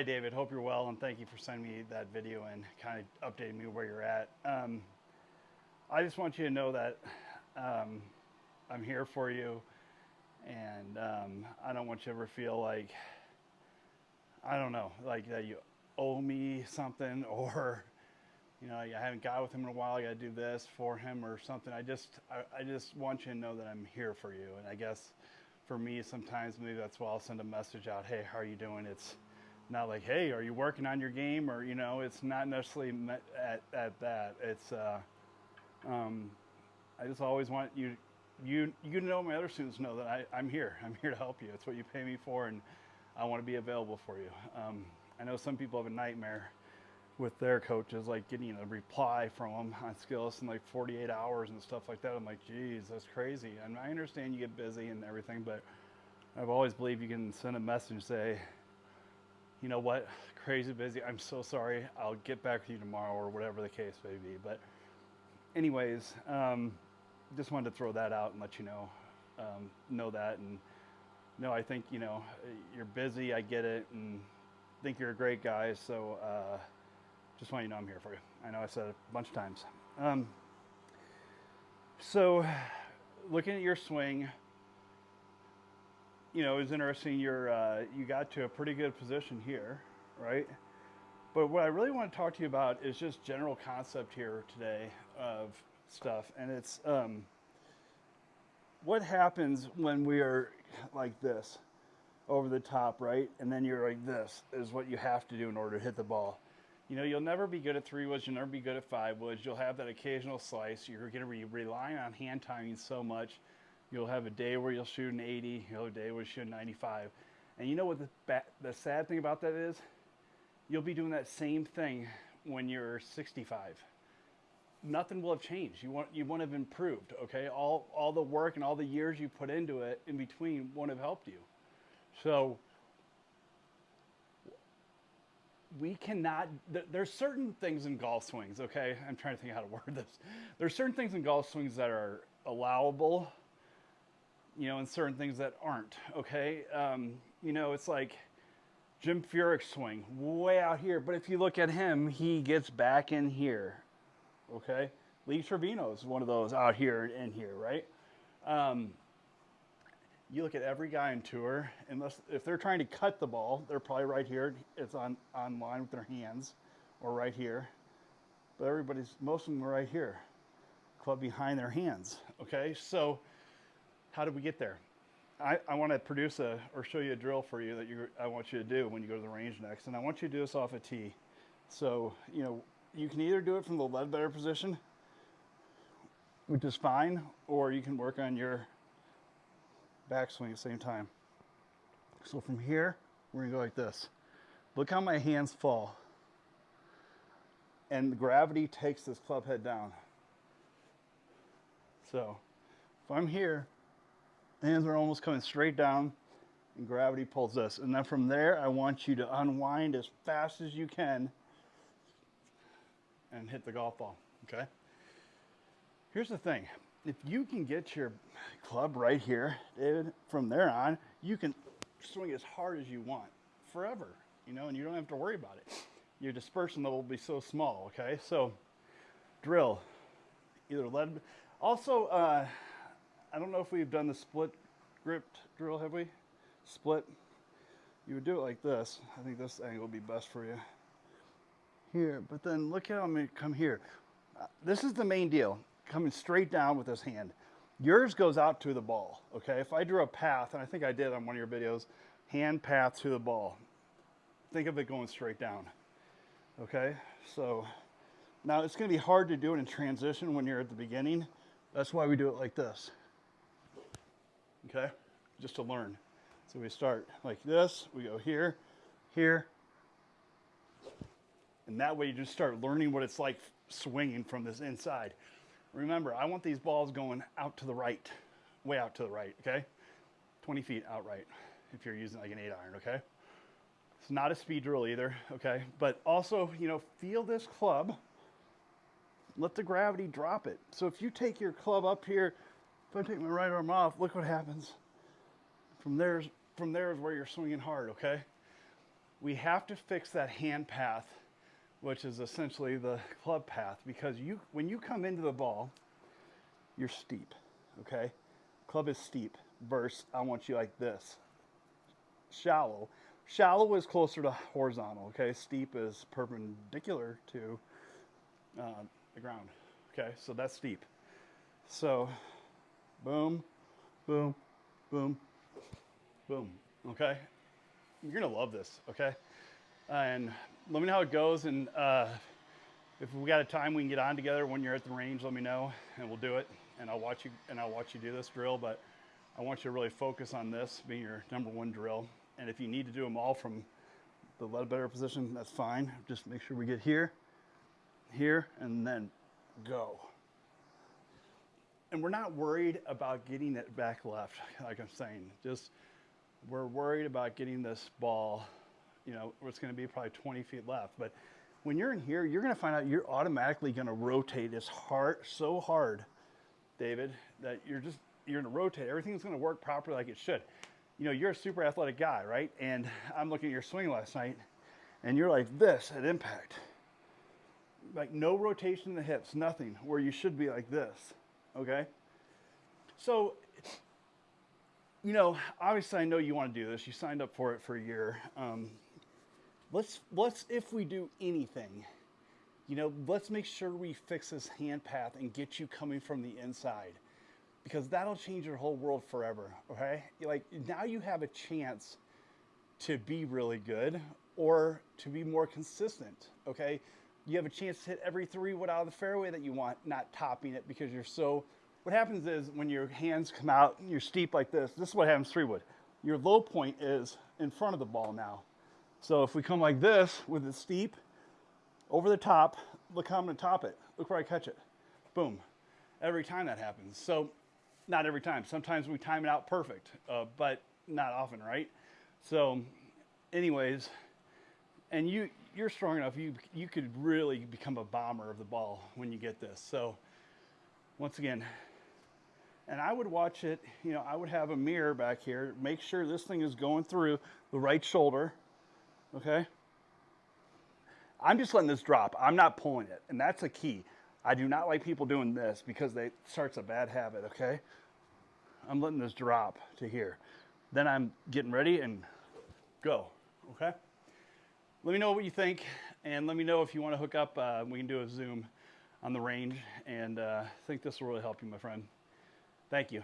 Hi, David. Hope you're well, and thank you for sending me that video and kind of updating me where you're at. Um, I just want you to know that um, I'm here for you, and um, I don't want you to ever feel like, I don't know, like that you owe me something or, you know, I haven't got with him in a while. I got to do this for him or something. I just, I, I just want you to know that I'm here for you, and I guess for me, sometimes maybe that's why I'll send a message out. Hey, how are you doing? It's not like, hey, are you working on your game? Or, you know, it's not necessarily at, at that. It's, uh, um, I just always want you, you, you know, my other students know that I, I'm here. I'm here to help you. It's what you pay me for, and I want to be available for you. Um, I know some people have a nightmare with their coaches, like getting a reply from them on Skillest in like 48 hours and stuff like that. I'm like, geez, that's crazy. And I understand you get busy and everything, but I've always believed you can send a message say, you know what, crazy busy. I'm so sorry. I'll get back with you tomorrow or whatever the case may be. But anyways, um, just wanted to throw that out and let you know, um, know that. And no, I think, you know, you're busy. I get it. And think you're a great guy. So, uh, just want you to know I'm here for you. I know I said it a bunch of times. Um, so, looking at your swing, you know, it was interesting. You're uh, you got to a pretty good position here, right? But what I really want to talk to you about is just general concept here today of stuff, and it's um, what happens when we are like this, over the top, right? And then you're like this is what you have to do in order to hit the ball you know, you'll never be good at three woods, you'll never be good at five woods. You'll have that occasional slice. You're going to be relying on hand timing so much. You'll have a day where you'll shoot an 80, you'll have a day where you shoot a 95. And you know what the, the sad thing about that is? You'll be doing that same thing when you're 65. Nothing will have changed. You want you want to have improved. Okay, all all the work and all the years you put into it in between won't have helped you. So we cannot there's certain things in golf swings okay i'm trying to think how to word this there's certain things in golf swings that are allowable you know and certain things that aren't okay um, you know it's like jim furyk's swing way out here but if you look at him he gets back in here okay lee trevino is one of those out here and here right um, you look at every guy in tour, unless if they're trying to cut the ball, they're probably right here. It's on, on line with their hands or right here. But everybody's, most of them are right here, club behind their hands. Okay, so how did we get there? I, I want to produce a or show you a drill for you that you I want you to do when you go to the range next, and I want you to do this off a tee. So you know you can either do it from the lead better position, which is fine, or you can work on your backswing at the same time. So from here, we're gonna go like this. Look how my hands fall. And gravity takes this club head down. So if I'm here, hands are almost coming straight down and gravity pulls this. And then from there, I want you to unwind as fast as you can and hit the golf ball, okay? Here's the thing if you can get your club right here, David, from there on, you can swing as hard as you want forever, you know, and you don't have to worry about it. Your dispersion level will be so small, okay? So drill, either lead. Also, uh, I don't know if we've done the split grip drill, have we? Split. You would do it like this. I think this angle would be best for you. Here, but then look how I'm gonna come here. Uh, this is the main deal coming straight down with this hand. Yours goes out to the ball, okay? If I drew a path, and I think I did on one of your videos, hand path to the ball. Think of it going straight down, okay? So now it's gonna be hard to do it in transition when you're at the beginning. That's why we do it like this, okay? Just to learn. So we start like this, we go here, here, and that way you just start learning what it's like swinging from this inside. Remember, I want these balls going out to the right, way out to the right, okay? 20 feet outright if you're using like an eight iron, okay? It's not a speed drill either, okay? But also, you know, feel this club, let the gravity drop it. So if you take your club up here, if I take my right arm off, look what happens. From there's from there is where you're swinging hard, okay? we have to fix that hand path, which is essentially the club path, because you when you come into the ball, you're steep, okay? Club is steep versus I want you like this, shallow. Shallow is closer to horizontal, okay? Steep is perpendicular to uh, the ground, okay? So that's steep. So, boom, boom, boom, boom, okay? You're gonna love this, okay? And let me know how it goes, and uh, if we got a time we can get on together when you're at the range, let me know, and we'll do it. And I'll watch you, and I'll watch you do this drill, but I want you to really focus on this being your number one drill. And if you need to do them all from the lead better position, that's fine. Just make sure we get here, here, and then go. And we're not worried about getting it back left, like I'm saying. Just we're worried about getting this ball, you know, it's going to be probably 20 feet left. But when you're in here, you're going to find out you're automatically going to rotate as hard, so hard, David, that you're just you're going to rotate. Everything's going to work properly like it should. You know, you're a super athletic guy, right? And I'm looking at your swing last night, and you're like this at impact. Like no rotation in the hips, nothing, where you should be like this, okay? So, you know, obviously I know you want to do this. You signed up for it for a year. Um, let's, let's, if we do anything, you know, let's make sure we fix this hand path and get you coming from the inside because that'll change your whole world forever. Okay, like now you have a chance to be really good or to be more consistent. Okay, you have a chance to hit every three wood out of the fairway that you want, not topping it because you're so. What happens is when your hands come out, and you're steep like this. This is what happens three wood. Your low point is in front of the ball now. So if we come like this with it steep, over the top, look how I'm gonna top it. Look where I catch it. Boom. Every time that happens. So not every time. Sometimes we time it out perfect, uh, but not often, right? So, anyways, and you you're strong enough. You you could really become a bomber of the ball when you get this. So, once again, and I would watch it. You know, I would have a mirror back here. Make sure this thing is going through the right shoulder. Okay. I'm just letting this drop. I'm not pulling it, and that's a key. I do not like people doing this because they starts a bad habit, okay? I'm letting this drop to here. Then I'm getting ready and go, okay? Let me know what you think, and let me know if you want to hook up. Uh, we can do a Zoom on the range, and uh, I think this will really help you, my friend. Thank you.